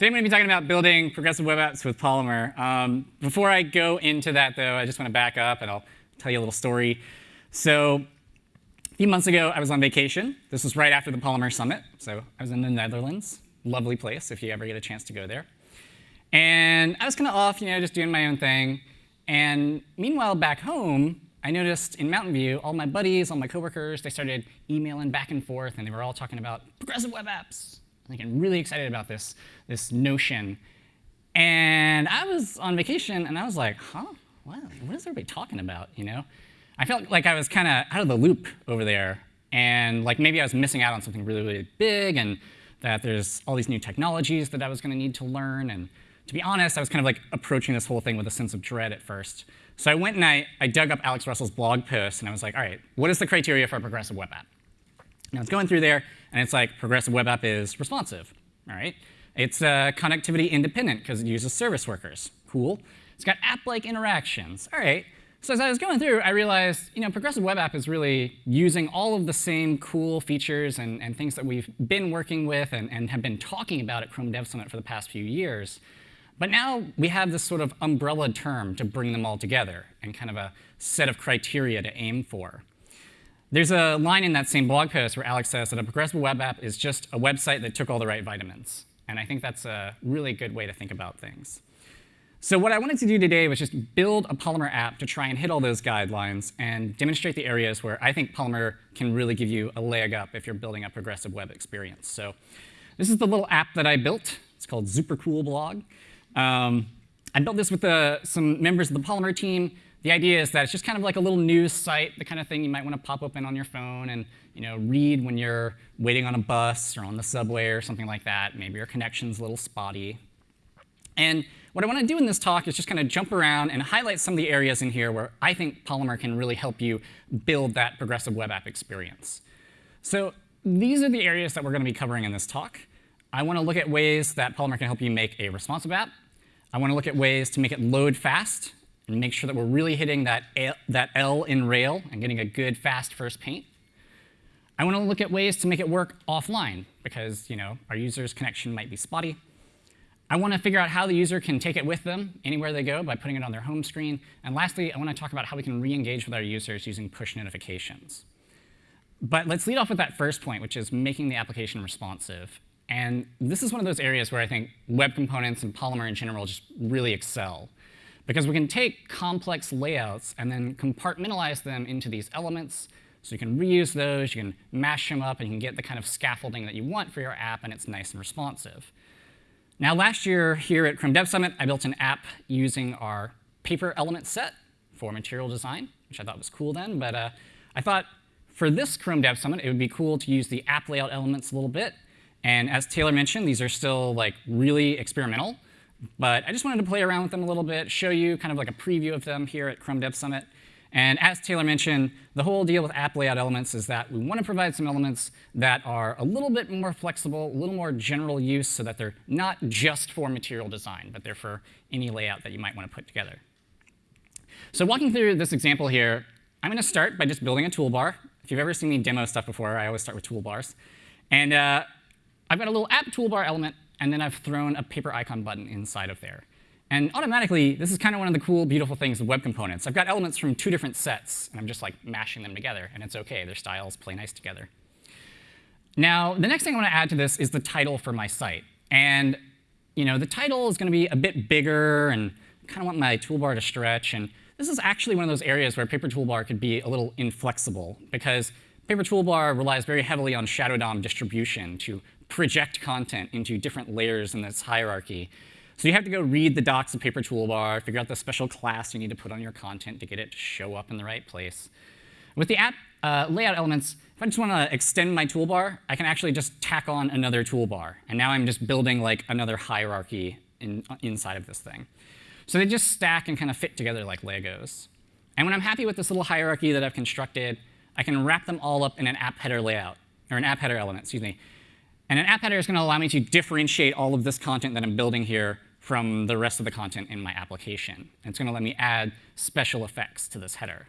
Today I'm going to be talking about building progressive web apps with Polymer. Um, before I go into that, though, I just want to back up and I'll tell you a little story. So a few months ago, I was on vacation. This was right after the Polymer Summit. So I was in the Netherlands. Lovely place if you ever get a chance to go there. And I was kind of off, you know, just doing my own thing. And meanwhile, back home, I noticed in Mountain View, all my buddies, all my coworkers, they started emailing back and forth, and they were all talking about progressive web apps, I'm really excited about this, this notion. And I was on vacation, and I was like, huh? What, what is everybody talking about, you know? I felt like I was kind of out of the loop over there. And like maybe I was missing out on something really, really big, and that there's all these new technologies that I was going to need to learn. And to be honest, I was kind of like approaching this whole thing with a sense of dread at first. So I went and I, I dug up Alex Russell's blog post, and I was like, all right, what is the criteria for a progressive web app? Now it's going through there, and it's like progressive web app is responsive. All right, it's uh, connectivity independent because it uses service workers. Cool. It's got app-like interactions. All right. So as I was going through, I realized, you know, progressive web app is really using all of the same cool features and, and things that we've been working with and, and have been talking about at Chrome Dev Summit for the past few years. But now we have this sort of umbrella term to bring them all together and kind of a set of criteria to aim for. There's a line in that same blog post where Alex says that a progressive web app is just a website that took all the right vitamins. And I think that's a really good way to think about things. So what I wanted to do today was just build a Polymer app to try and hit all those guidelines and demonstrate the areas where I think Polymer can really give you a leg up if you're building a progressive web experience. So this is the little app that I built. It's called Super Cool Blog. Um, I built this with uh, some members of the Polymer team the idea is that it's just kind of like a little news site, the kind of thing you might want to pop open on your phone and you know, read when you're waiting on a bus or on the subway or something like that. Maybe your connection's a little spotty. And what I want to do in this talk is just kind of jump around and highlight some of the areas in here where I think Polymer can really help you build that progressive web app experience. So these are the areas that we're going to be covering in this talk. I want to look at ways that Polymer can help you make a responsive app. I want to look at ways to make it load fast and make sure that we're really hitting that, L, that L in rail and getting a good fast first paint. I want to look at ways to make it work offline because you know our user's connection might be spotty. I want to figure out how the user can take it with them anywhere they go by putting it on their home screen. And lastly, I want to talk about how we can re-engage with our users using push notifications. But let's lead off with that first point, which is making the application responsive. And this is one of those areas where I think web components and Polymer in general just really excel. Because we can take complex layouts and then compartmentalize them into these elements. So you can reuse those, you can mash them up, and you can get the kind of scaffolding that you want for your app, and it's nice and responsive. Now, last year here at Chrome Dev Summit, I built an app using our paper element set for material design, which I thought was cool then. But uh, I thought for this Chrome Dev Summit, it would be cool to use the app layout elements a little bit. And as Taylor mentioned, these are still like really experimental. But I just wanted to play around with them a little bit, show you kind of like a preview of them here at Chrome Dev Summit. And as Taylor mentioned, the whole deal with app layout elements is that we want to provide some elements that are a little bit more flexible, a little more general use, so that they're not just for material design, but they're for any layout that you might want to put together. So walking through this example here, I'm going to start by just building a toolbar. If you've ever seen me demo stuff before, I always start with toolbars. And uh, I've got a little app toolbar element and then I've thrown a paper icon button inside of there. And automatically, this is kind of one of the cool, beautiful things of web components. I've got elements from two different sets, and I'm just like mashing them together, and it's OK. Their styles play nice together. Now, the next thing I want to add to this is the title for my site. And you know, the title is going to be a bit bigger, and I kind of want my toolbar to stretch. And this is actually one of those areas where Paper Toolbar could be a little inflexible, because Paper Toolbar relies very heavily on Shadow DOM distribution to project content into different layers in this hierarchy. So you have to go read the docs of Paper Toolbar, figure out the special class you need to put on your content to get it to show up in the right place. With the app uh, layout elements, if I just want to extend my toolbar, I can actually just tack on another toolbar. And now I'm just building like another hierarchy in, uh, inside of this thing. So they just stack and kind of fit together like Legos. And when I'm happy with this little hierarchy that I've constructed, I can wrap them all up in an app header layout, or an app header element, excuse me. And an app header is going to allow me to differentiate all of this content that I'm building here from the rest of the content in my application. And it's going to let me add special effects to this header.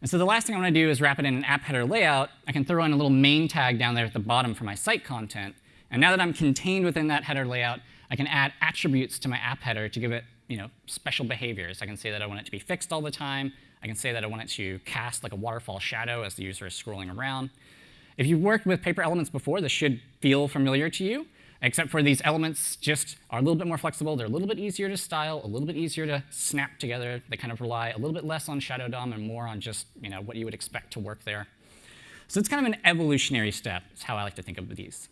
And so the last thing I want to do is wrap it in an app header layout. I can throw in a little main tag down there at the bottom for my site content. And now that I'm contained within that header layout, I can add attributes to my app header to give it you know, special behaviors. I can say that I want it to be fixed all the time. I can say that I want it to cast like a waterfall shadow as the user is scrolling around. If you've worked with paper elements before, this should feel familiar to you, except for these elements just are a little bit more flexible. They're a little bit easier to style, a little bit easier to snap together. They kind of rely a little bit less on Shadow DOM and more on just you know, what you would expect to work there. So it's kind of an evolutionary step, is how I like to think of these.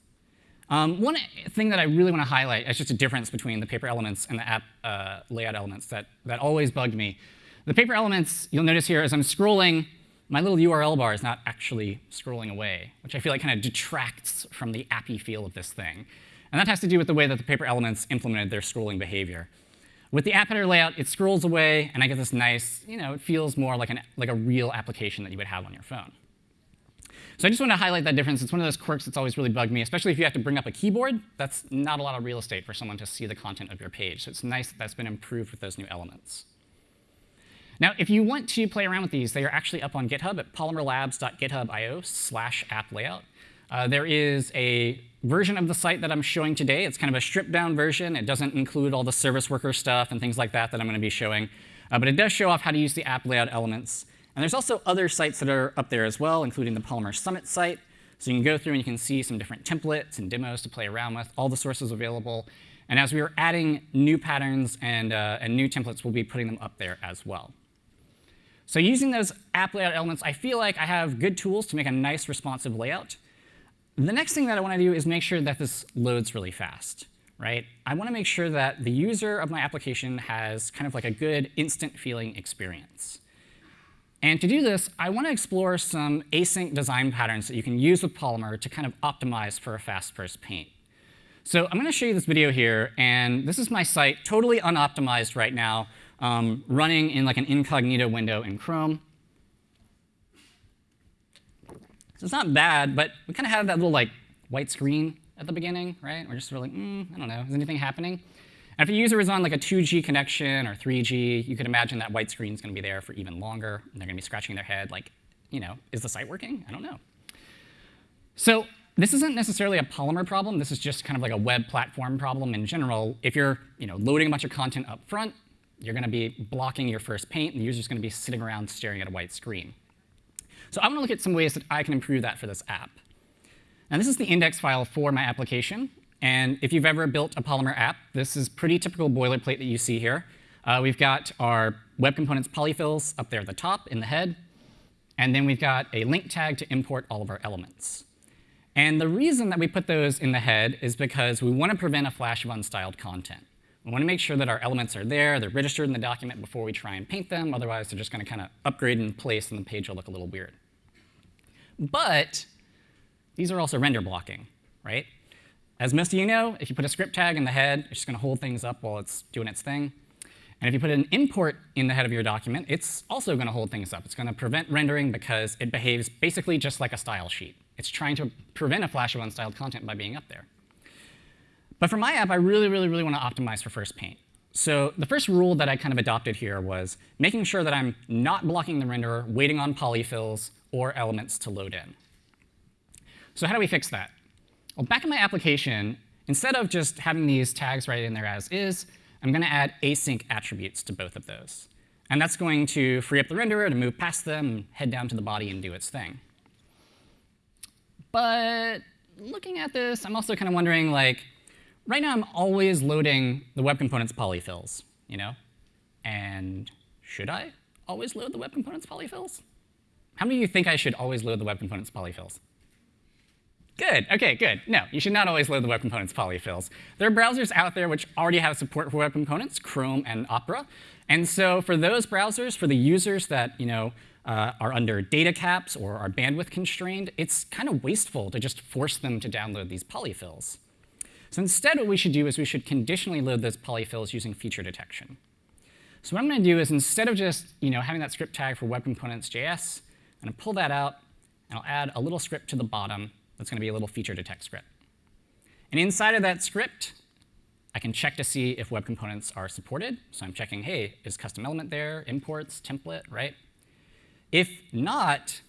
Um, one thing that I really want to highlight is just a difference between the paper elements and the app uh, layout elements that, that always bugged me. The paper elements, you'll notice here, as I'm scrolling, my little URL bar is not actually scrolling away, which I feel like kind of detracts from the appy feel of this thing. And that has to do with the way that the paper elements implemented their scrolling behavior. With the app header layout, it scrolls away, and I get this nice, you know, it feels more like, an, like a real application that you would have on your phone. So I just want to highlight that difference. It's one of those quirks that's always really bugged me, especially if you have to bring up a keyboard. That's not a lot of real estate for someone to see the content of your page. So it's nice that that's been improved with those new elements. Now, if you want to play around with these, they are actually up on GitHub at polymerlabs.github.io slash app layout. Uh, there is a version of the site that I'm showing today. It's kind of a stripped down version. It doesn't include all the service worker stuff and things like that that I'm going to be showing. Uh, but it does show off how to use the app layout elements. And there's also other sites that are up there as well, including the Polymer Summit site. So you can go through and you can see some different templates and demos to play around with, all the sources available. And as we are adding new patterns and, uh, and new templates, we'll be putting them up there as well. So using those app layout elements, I feel like I have good tools to make a nice responsive layout. The next thing that I want to do is make sure that this loads really fast. Right? I want to make sure that the user of my application has kind of like a good instant feeling experience. And to do this, I want to explore some async design patterns that you can use with Polymer to kind of optimize for a fast first paint. So I'm going to show you this video here, and this is my site, totally unoptimized right now, um, running in like an incognito window in Chrome. So it's not bad, but we kind of have that little like white screen at the beginning, right? We're just really, mm, I don't know, is anything happening? And if a user is on like a 2G connection or 3G, you could imagine that white screen is going to be there for even longer. And they're going to be scratching their head like, you know, is the site working? I don't know. So this isn't necessarily a Polymer problem. This is just kind of like a web platform problem in general. If you're you know, loading a bunch of content up front, you're going to be blocking your first paint, and the user's going to be sitting around staring at a white screen. So I want to look at some ways that I can improve that for this app. Now this is the index file for my application. And if you've ever built a Polymer app, this is pretty typical boilerplate that you see here. Uh, we've got our web components polyfills up there at the top in the head. And then we've got a link tag to import all of our elements. And the reason that we put those in the head is because we want to prevent a flash of unstyled content. We want to make sure that our elements are there, they're registered in the document before we try and paint them. Otherwise, they're just going to kind of upgrade in place, and the page will look a little weird. But these are also render blocking, right? As most of you know, if you put a script tag in the head, it's just going to hold things up while it's doing its thing. And if you put an import in the head of your document, it's also going to hold things up. It's going to prevent rendering because it behaves basically just like a style sheet. It's trying to prevent a flash of unstyled content by being up there. But for my app, I really, really, really want to optimize for first paint. So the first rule that I kind of adopted here was making sure that I'm not blocking the renderer, waiting on polyfills or elements to load in. So how do we fix that? Well, back in my application, instead of just having these tags right in there as is, I'm going to add async attributes to both of those. And that's going to free up the renderer to move past them head down to the body and do its thing. But looking at this, I'm also kind of wondering, like, right now I'm always loading the web components polyfills, you know? And should I always load the web components polyfills? How many of you think I should always load the web components polyfills? Good. OK, good. No, you should not always load the web components polyfills. There are browsers out there which already have support for web components, Chrome and Opera. And so for those browsers, for the users that you know uh, are under data caps or are bandwidth constrained, it's kind of wasteful to just force them to download these polyfills. So instead, what we should do is we should conditionally load those polyfills using feature detection. So what I'm going to do is instead of just you know, having that script tag for web components.js, I'm going to pull that out, and I'll add a little script to the bottom that's going to be a little feature detect script. And inside of that script, I can check to see if web components are supported. So I'm checking, hey, is custom element there, imports, template, right? If not,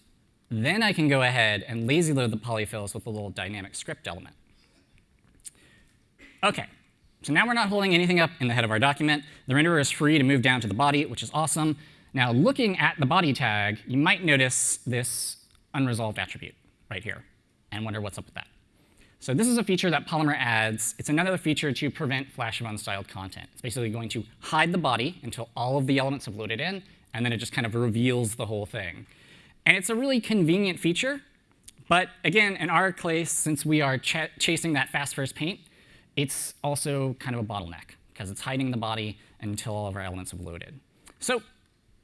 then I can go ahead and lazy load the polyfills with a little dynamic script element. OK, so now we're not holding anything up in the head of our document. The renderer is free to move down to the body, which is awesome. Now, looking at the body tag, you might notice this unresolved attribute right here and wonder what's up with that. So this is a feature that Polymer adds. It's another feature to prevent flash of unstyled content. It's basically going to hide the body until all of the elements have loaded in, and then it just kind of reveals the whole thing. And it's a really convenient feature. But again, in our case, since we are ch chasing that fast first paint, it's also kind of a bottleneck, because it's hiding the body until all of our elements have loaded. So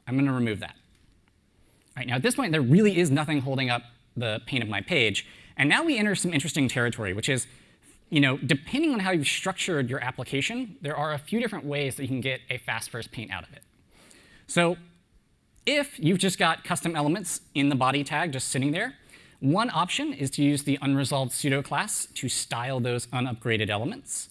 I'm going to remove that. All right, now at this point, there really is nothing holding up the paint of my page. And now we enter some interesting territory, which is, you know, depending on how you've structured your application, there are a few different ways that you can get a fast first paint out of it. So if you've just got custom elements in the body tag just sitting there, one option is to use the unresolved pseudo class to style those unupgraded elements.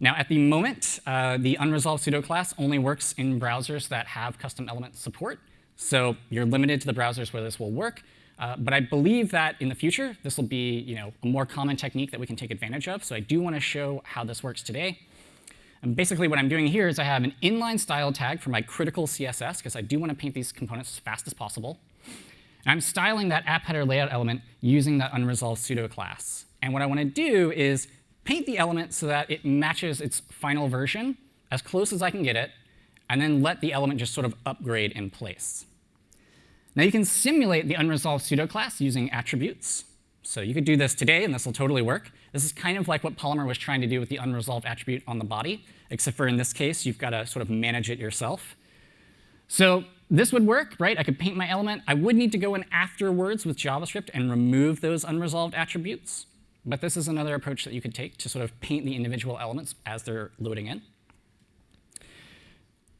Now, at the moment, uh, the unresolved pseudo class only works in browsers that have custom element support. So you're limited to the browsers where this will work. Uh, but I believe that in the future, this will be you know, a more common technique that we can take advantage of. So I do want to show how this works today. And basically what I'm doing here is I have an inline style tag for my critical CSS, because I do want to paint these components as fast as possible. And I'm styling that app header layout element using that unresolved pseudo class. And what I want to do is paint the element so that it matches its final version as close as I can get it, and then let the element just sort of upgrade in place. Now you can simulate the unresolved pseudo class using attributes. So you could do this today, and this will totally work. This is kind of like what Polymer was trying to do with the unresolved attribute on the body, except for in this case, you've got to sort of manage it yourself. So this would work, right? I could paint my element. I would need to go in afterwards with JavaScript and remove those unresolved attributes. But this is another approach that you could take to sort of paint the individual elements as they're loading in.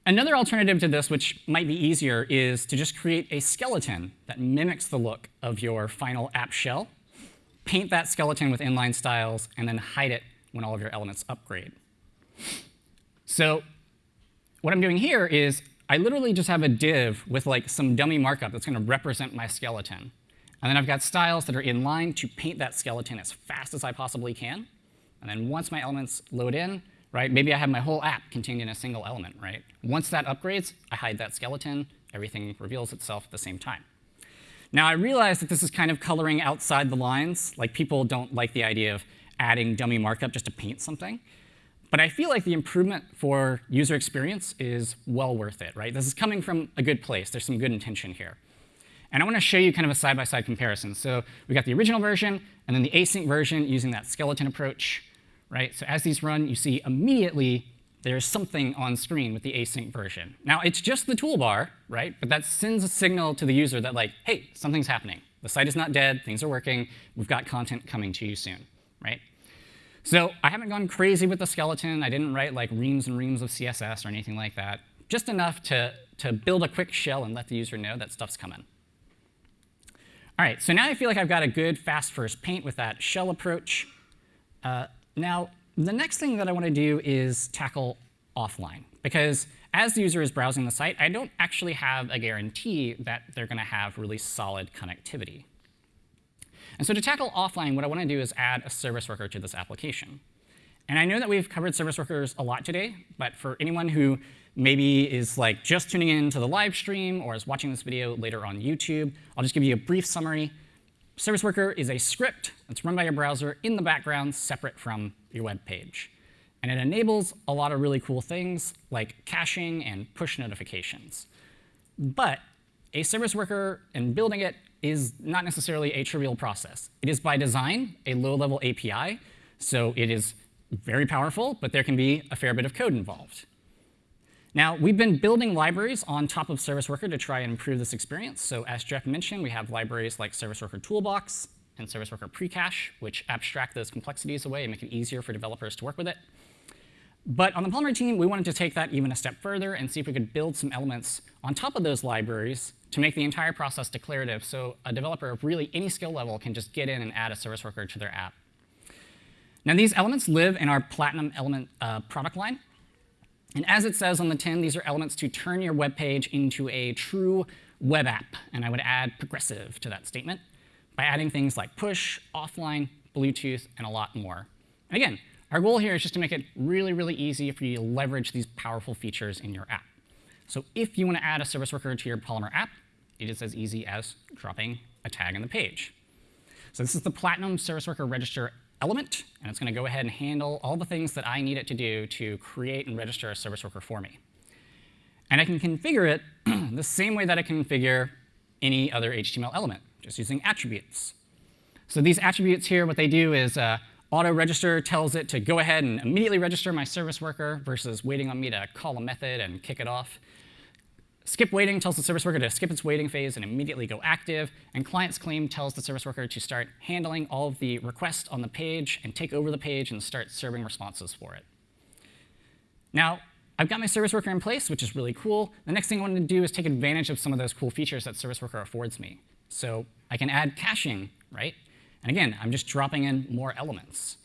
Another alternative to this, which might be easier, is to just create a skeleton that mimics the look of your final app shell, paint that skeleton with inline styles, and then hide it when all of your elements upgrade. So what I'm doing here is I literally just have a div with like some dummy markup that's going to represent my skeleton. And then I've got styles that are in line to paint that skeleton as fast as I possibly can. And then once my elements load in, right? Maybe I have my whole app contained in a single element, right? Once that upgrades, I hide that skeleton. Everything reveals itself at the same time. Now, I realize that this is kind of coloring outside the lines. Like, people don't like the idea of adding dummy markup just to paint something. But I feel like the improvement for user experience is well worth it, right? This is coming from a good place. There's some good intention here. And I want to show you kind of a side-by-side -side comparison. So we got the original version and then the async version using that skeleton approach right? So as these run, you see immediately there's something on screen with the async version. Now, it's just the toolbar, right? But that sends a signal to the user that, like, hey, something's happening. The site is not dead. Things are working. We've got content coming to you soon, right? So I haven't gone crazy with the skeleton. I didn't write like reams and reams of CSS or anything like that. Just enough to, to build a quick shell and let the user know that stuff's coming. All right, so now I feel like I've got a good fast first paint with that shell approach. Uh, now, the next thing that I want to do is tackle offline. Because as the user is browsing the site, I don't actually have a guarantee that they're going to have really solid connectivity. And so to tackle offline, what I want to do is add a service worker to this application. And I know that we've covered service workers a lot today, but for anyone who maybe is like just tuning in to the live stream or is watching this video later on YouTube, I'll just give you a brief summary. Service Worker is a script that's run by your browser in the background separate from your web page. And it enables a lot of really cool things like caching and push notifications. But a service worker and building it is not necessarily a trivial process. It is by design a low-level API, so it is very powerful, but there can be a fair bit of code involved. Now, we've been building libraries on top of Service Worker to try and improve this experience. So as Jeff mentioned, we have libraries like Service Worker Toolbox and Service Worker Precache, which abstract those complexities away and make it easier for developers to work with it. But on the Polymer team, we wanted to take that even a step further and see if we could build some elements on top of those libraries to make the entire process declarative so a developer of really any skill level can just get in and add a service worker to their app. Now, these elements live in our Platinum element uh, product line. And as it says on the tin, these are elements to turn your web page into a true web app. And I would add progressive to that statement by adding things like push, offline, Bluetooth, and a lot more. And again, our goal here is just to make it really, really easy for you to leverage these powerful features in your app. So if you want to add a service worker to your Polymer app, it is as easy as dropping a tag on the page. So this is the Platinum Service Worker Register element, and it's going to go ahead and handle all the things that I need it to do to create and register a service worker for me. And I can configure it the same way that I can configure any other HTML element, just using attributes. So these attributes here, what they do is uh, auto register tells it to go ahead and immediately register my service worker versus waiting on me to call a method and kick it off. Skip waiting tells the service worker to skip its waiting phase and immediately go active. And client's claim tells the service worker to start handling all of the requests on the page and take over the page and start serving responses for it. Now, I've got my service worker in place, which is really cool. The next thing I want to do is take advantage of some of those cool features that service worker affords me. So I can add caching, right? And again, I'm just dropping in more elements.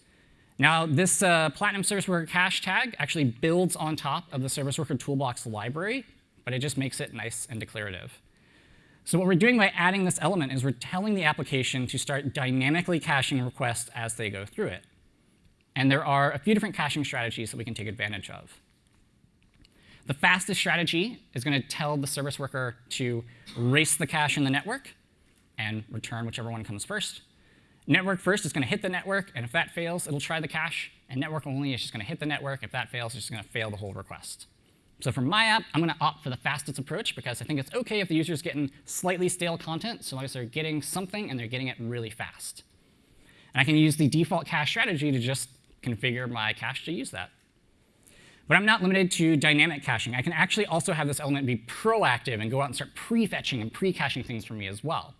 Now, this uh, Platinum Service Worker cache tag actually builds on top of the Service Worker Toolbox library but it just makes it nice and declarative. So what we're doing by adding this element is we're telling the application to start dynamically caching requests as they go through it. And there are a few different caching strategies that we can take advantage of. The fastest strategy is going to tell the service worker to race the cache in the network and return whichever one comes first. Network first is going to hit the network, and if that fails, it'll try the cache. And network only is just going to hit the network. If that fails, it's just going to fail the whole request. So for my app, I'm going to opt for the fastest approach because I think it's OK if the user is getting slightly stale content, so long as they're getting something and they're getting it really fast. And I can use the default cache strategy to just configure my cache to use that. But I'm not limited to dynamic caching. I can actually also have this element be proactive and go out and start prefetching and pre-caching things for me as well.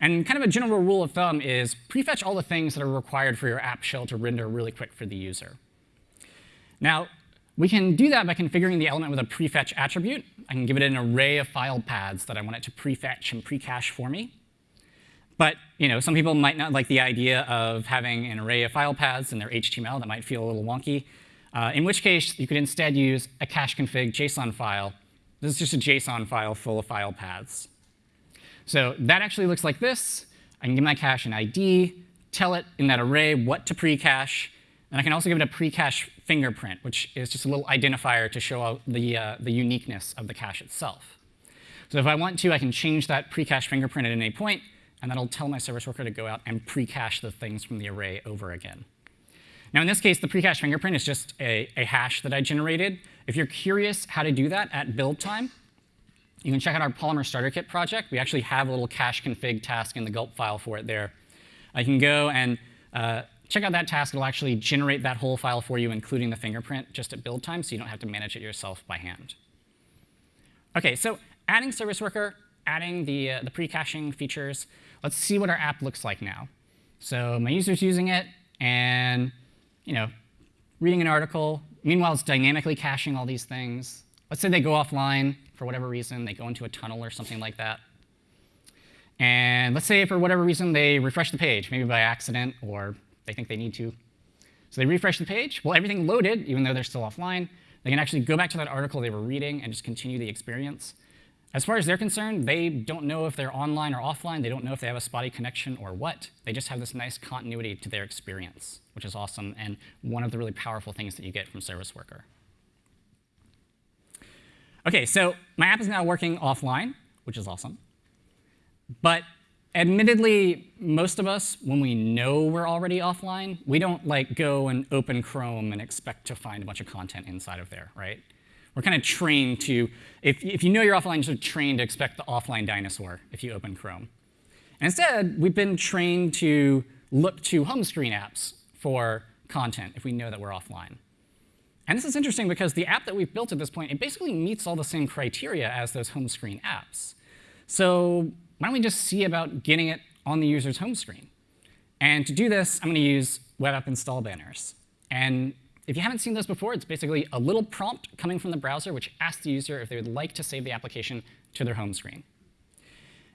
And kind of a general rule of thumb is prefetch all the things that are required for your app shell to render really quick for the user. Now, we can do that by configuring the element with a prefetch attribute. I can give it an array of file paths that I want it to prefetch and pre-cache for me. But you know, some people might not like the idea of having an array of file paths in their HTML. That might feel a little wonky. Uh, in which case, you could instead use a cache config JSON file. This is just a JSON file full of file paths. So that actually looks like this. I can give my cache an ID, tell it in that array what to pre-cache, and I can also give it a pre-cache fingerprint, which is just a little identifier to show the, uh, the uniqueness of the cache itself. So if I want to, I can change that pre-cache fingerprint at any point, and that'll tell my service worker to go out and pre-cache the things from the array over again. Now in this case, the pre-cache fingerprint is just a, a hash that I generated. If you're curious how to do that at build time, you can check out our Polymer Starter Kit project. We actually have a little cache config task in the gulp file for it there. I can go and uh, check out that task. It'll actually generate that whole file for you, including the fingerprint, just at build time, so you don't have to manage it yourself by hand. OK, so adding Service Worker, adding the, uh, the pre-caching features, let's see what our app looks like now. So my user's using it, and you know, reading an article. Meanwhile, it's dynamically caching all these things. Let's say they go offline for whatever reason. They go into a tunnel or something like that. And let's say for whatever reason they refresh the page, maybe by accident or they think they need to. So they refresh the page. Well, everything loaded, even though they're still offline. They can actually go back to that article they were reading and just continue the experience. As far as they're concerned, they don't know if they're online or offline. They don't know if they have a spotty connection or what. They just have this nice continuity to their experience, which is awesome and one of the really powerful things that you get from Service Worker. OK, so my app is now working offline, which is awesome. But admittedly, most of us, when we know we're already offline, we don't like go and open Chrome and expect to find a bunch of content inside of there, right? We're kind of trained to, if, if you know you're offline, you're trained to expect the offline dinosaur if you open Chrome. And instead, we've been trained to look to home screen apps for content if we know that we're offline. And this is interesting because the app that we've built at this point, it basically meets all the same criteria as those home screen apps. So why don't we just see about getting it on the user's home screen? And to do this, I'm going to use web app install banners. And if you haven't seen this before, it's basically a little prompt coming from the browser which asks the user if they would like to save the application to their home screen.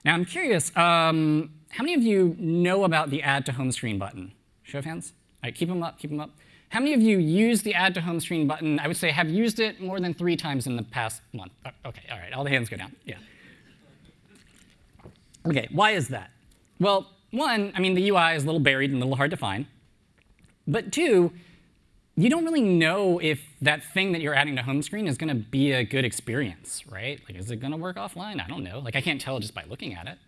Now, I'm curious, um, how many of you know about the Add to Home Screen button? Show of hands? All right, keep them up, keep them up. How many of you use the Add to Home Screen button? I would say have used it more than three times in the past month. Uh, OK, all right, all the hands go down. Yeah. OK, why is that? Well, one, I mean, the UI is a little buried and a little hard to find. But two, you don't really know if that thing that you're adding to home screen is going to be a good experience, right? Like, is it going to work offline? I don't know. Like, I can't tell just by looking at it.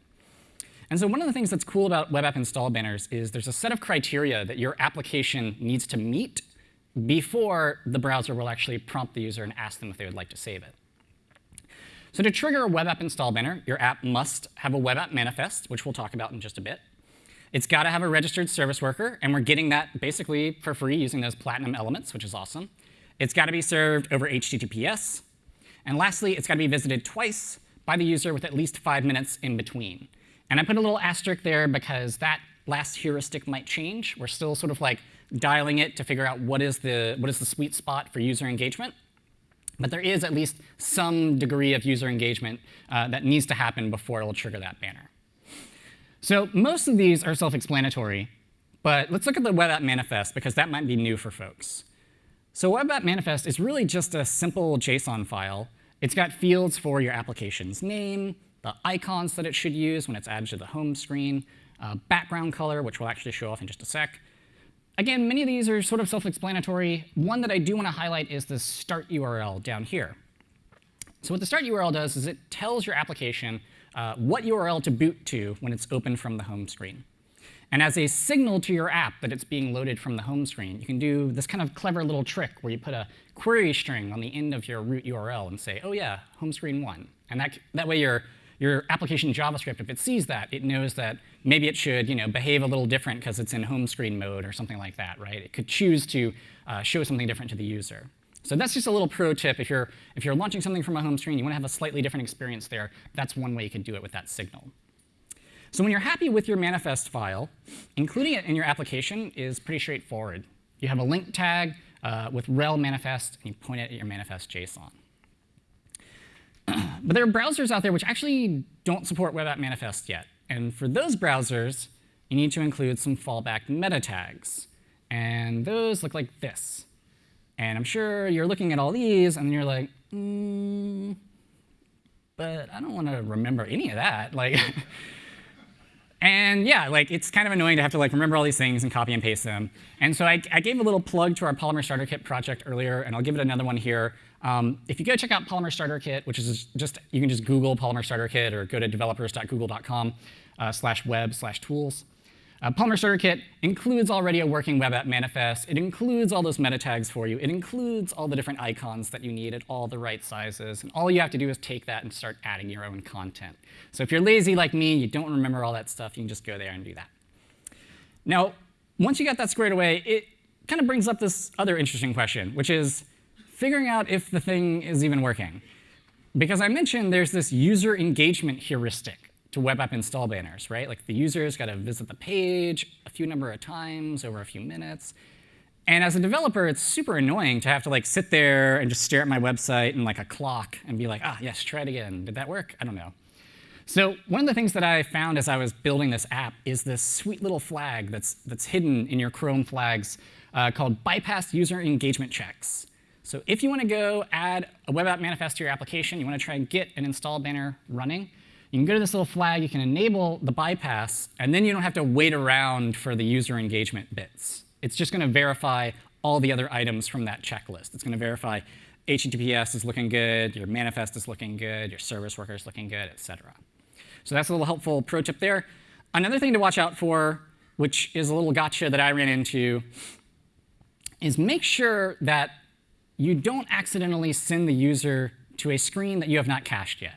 And so one of the things that's cool about web app install banners is there's a set of criteria that your application needs to meet before the browser will actually prompt the user and ask them if they would like to save it. So to trigger a web app install banner, your app must have a web app manifest, which we'll talk about in just a bit. It's got to have a registered service worker, and we're getting that basically for free using those platinum elements, which is awesome. It's got to be served over HTTPS. And lastly, it's got to be visited twice by the user with at least five minutes in between. And I put a little asterisk there because that last heuristic might change. We're still sort of like dialing it to figure out what is the, what is the sweet spot for user engagement. But there is at least some degree of user engagement uh, that needs to happen before it will trigger that banner. So most of these are self-explanatory, but let's look at the web app manifest because that might be new for folks. So web app manifest is really just a simple JSON file. It's got fields for your application's name, the icons that it should use when it's added to the home screen, uh, background color, which we'll actually show off in just a sec. Again, many of these are sort of self-explanatory. One that I do want to highlight is the start URL down here. So what the start URL does is it tells your application uh, what URL to boot to when it's open from the home screen. And as a signal to your app that it's being loaded from the home screen, you can do this kind of clever little trick where you put a query string on the end of your root URL and say, oh yeah, home screen one. And that, that way your, your application JavaScript, if it sees that, it knows that maybe it should you know, behave a little different because it's in home screen mode or something like that, right? It could choose to uh, show something different to the user. So that's just a little pro tip. If you're, if you're launching something from a home screen, you want to have a slightly different experience there, that's one way you can do it with that signal. So when you're happy with your manifest file, including it in your application is pretty straightforward. You have a link tag uh, with rel manifest, and you point it at your manifest JSON. But there are browsers out there which actually don't support web app manifest yet. And for those browsers, you need to include some fallback meta tags. And those look like this. And I'm sure you're looking at all these, and you're like, mm, but I don't want to remember any of that. Like, and yeah, like it's kind of annoying to have to like remember all these things and copy and paste them. And so I, I gave a little plug to our Polymer Starter Kit project earlier, and I'll give it another one here. Um, if you go check out Polymer Starter Kit, which is just, you can just Google Polymer Starter Kit or go to developers.google.com uh, slash web slash tools. Uh, Polymer Starter Kit includes already a working web app manifest. It includes all those meta tags for you. It includes all the different icons that you need at all the right sizes. And all you have to do is take that and start adding your own content. So if you're lazy like me, and you don't remember all that stuff, you can just go there and do that. Now, once you got that squared away, it kind of brings up this other interesting question, which is figuring out if the thing is even working. Because I mentioned there's this user engagement heuristic to web app install banners, right? Like the user's got to visit the page a few number of times over a few minutes. And as a developer, it's super annoying to have to like sit there and just stare at my website and like a clock and be like, ah, yes, try it again. Did that work? I don't know. So one of the things that I found as I was building this app is this sweet little flag that's, that's hidden in your Chrome flags uh, called bypass user engagement checks. So if you want to go add a web app manifest to your application, you want to try and get an install banner running, you can go to this little flag, you can enable the bypass, and then you don't have to wait around for the user engagement bits. It's just going to verify all the other items from that checklist. It's going to verify HTTPS is looking good, your manifest is looking good, your service worker is looking good, et cetera. So that's a little helpful pro tip there. Another thing to watch out for, which is a little gotcha that I ran into, is make sure that you don't accidentally send the user to a screen that you have not cached yet.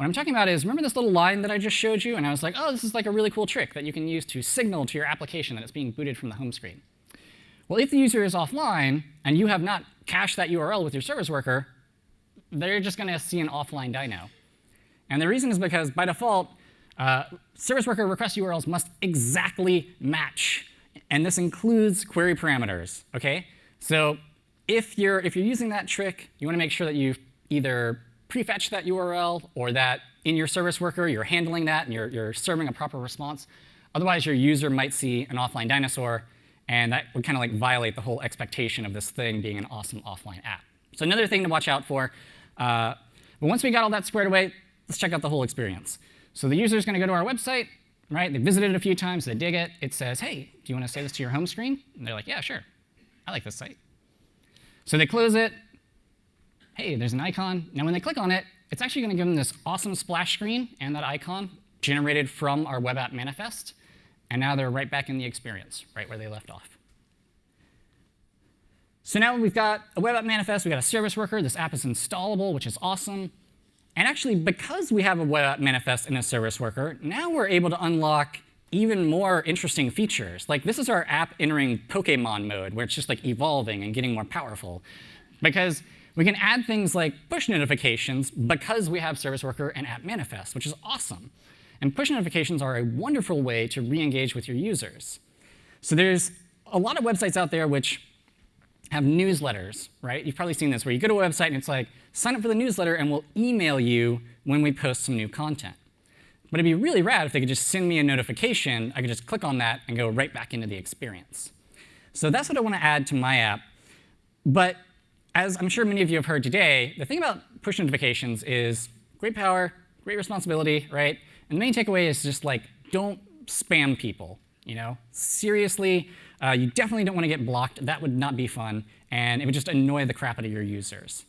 What I'm talking about is, remember this little line that I just showed you? And I was like, oh, this is like a really cool trick that you can use to signal to your application that it's being booted from the home screen. Well, if the user is offline and you have not cached that URL with your service worker, they're just going to see an offline dino. And the reason is because by default, uh, service worker request URLs must exactly match. And this includes query parameters. Okay? So if you're, if you're using that trick, you want to make sure that you either prefetch that URL or that in your service worker you're handling that and you're, you're serving a proper response. Otherwise, your user might see an offline dinosaur, and that would kind of like violate the whole expectation of this thing being an awesome offline app. So another thing to watch out for. Uh, but once we got all that squared away, let's check out the whole experience. So the user is going to go to our website, right? They visited it a few times, they dig it. It says, hey, do you want to save this to your home screen? And they're like, yeah, sure. I like this site. So they close it. Hey, there's an icon. Now when they click on it, it's actually going to give them this awesome splash screen and that icon generated from our web app manifest. And now they're right back in the experience, right where they left off. So now we've got a web app manifest, we've got a service worker, this app is installable, which is awesome. And actually, because we have a web app manifest and a service worker, now we're able to unlock even more interesting features. Like this is our app entering Pokemon mode, where it's just like evolving and getting more powerful. Because we can add things like push notifications because we have service worker and app manifest, which is awesome. And push notifications are a wonderful way to re-engage with your users. So there's a lot of websites out there which have newsletters, right? You've probably seen this, where you go to a website and it's like, sign up for the newsletter and we'll email you when we post some new content. But it'd be really rad if they could just send me a notification. I could just click on that and go right back into the experience. So that's what I want to add to my app. But as I'm sure many of you have heard today, the thing about push notifications is great power, great responsibility, right? And the main takeaway is just like, don't spam people. You know, seriously, uh, you definitely don't want to get blocked. That would not be fun, and it would just annoy the crap out of your users.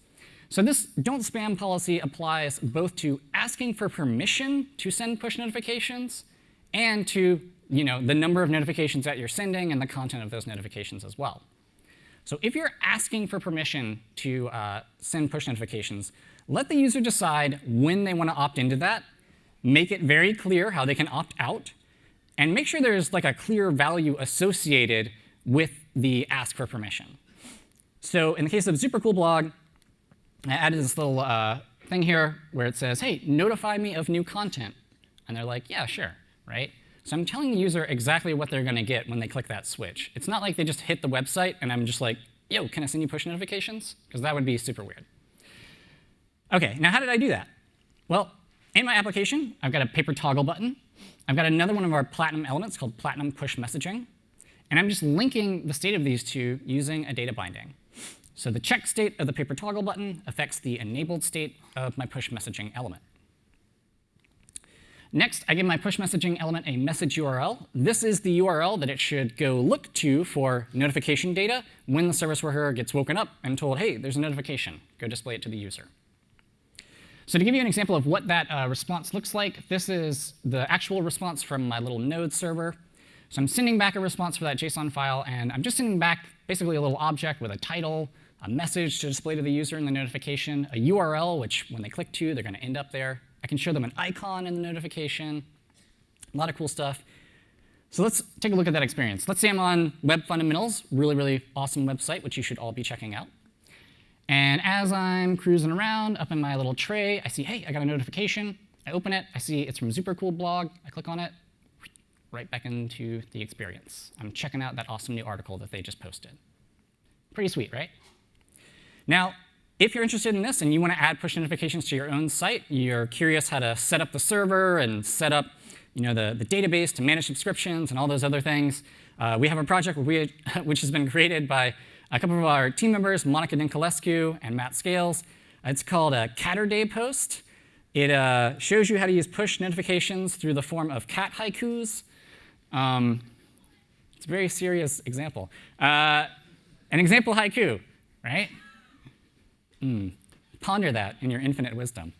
So this don't spam policy applies both to asking for permission to send push notifications and to you know, the number of notifications that you're sending and the content of those notifications as well. So if you're asking for permission to uh, send push notifications, let the user decide when they want to opt into that. Make it very clear how they can opt out and make sure there's like a clear value associated with the ask for permission. So in the case of SuperCool I added this little uh, thing here where it says, hey, notify me of new content. And they're like, yeah, sure, right? So I'm telling the user exactly what they're going to get when they click that switch. It's not like they just hit the website and I'm just like, yo, can I send you push notifications? Because that would be super weird. OK, now how did I do that? Well, in my application, I've got a paper toggle button I've got another one of our Platinum elements called Platinum Push Messaging. And I'm just linking the state of these two using a data binding. So the check state of the paper toggle button affects the enabled state of my push messaging element. Next, I give my push messaging element a message URL. This is the URL that it should go look to for notification data when the service worker gets woken up and told, hey, there's a notification. Go display it to the user. So to give you an example of what that uh, response looks like, this is the actual response from my little node server. So I'm sending back a response for that JSON file, and I'm just sending back basically a little object with a title, a message to display to the user in the notification, a URL, which when they click to, they're going to end up there. I can show them an icon in the notification. A lot of cool stuff. So let's take a look at that experience. Let's say I'm on Web Fundamentals, really, really awesome website, which you should all be checking out. And as I'm cruising around up in my little tray, I see, hey, I got a notification. I open it. I see it's from Supercool blog. I click on it, right back into the experience. I'm checking out that awesome new article that they just posted. Pretty sweet, right? Now, if you're interested in this and you want to add push notifications to your own site, you're curious how to set up the server and set up you know, the, the database to manage subscriptions and all those other things, uh, we have a project we, which has been created by a couple of our team members, Monica Dinculescu and Matt Scales. It's called a Caturday post. It uh, shows you how to use push notifications through the form of cat haikus. Um, it's a very serious example. Uh, an example haiku, right? Mm. Ponder that in your infinite wisdom.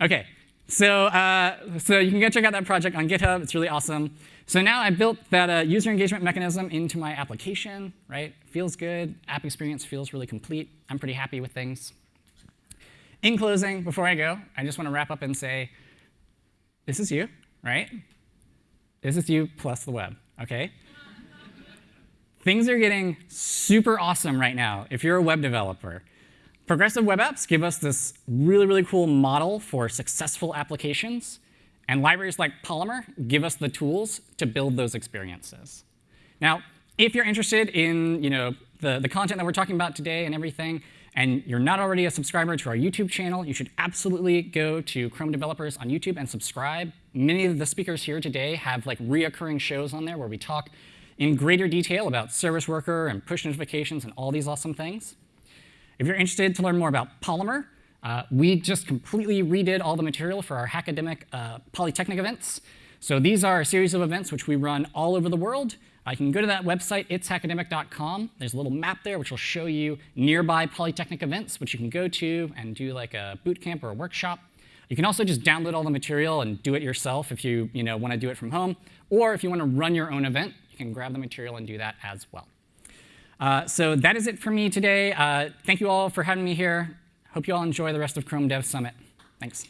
OK, so, uh, so you can go check out that project on GitHub. It's really awesome. So now I built that uh, user engagement mechanism into my application, right? Feels good. App experience feels really complete. I'm pretty happy with things. In closing, before I go, I just want to wrap up and say, this is you, right? This is you plus the web, OK? Things are getting super awesome right now if you're a web developer. Progressive web apps give us this really, really cool model for successful applications. And libraries like Polymer give us the tools to build those experiences. Now, if you're interested in you know, the, the content that we're talking about today and everything, and you're not already a subscriber to our YouTube channel, you should absolutely go to Chrome Developers on YouTube and subscribe. Many of the speakers here today have like reoccurring shows on there where we talk in greater detail about Service Worker and push notifications and all these awesome things. If you're interested to learn more about Polymer, uh, we just completely redid all the material for our Hackademic uh, Polytechnic events. So these are a series of events which we run all over the world. Uh, you can go to that website, itshackademic.com. There's a little map there which will show you nearby Polytechnic events, which you can go to and do like a boot camp or a workshop. You can also just download all the material and do it yourself if you, you know, want to do it from home. Or if you want to run your own event, can grab the material and do that as well. Uh, so that is it for me today. Uh, thank you all for having me here. Hope you all enjoy the rest of Chrome Dev Summit. Thanks.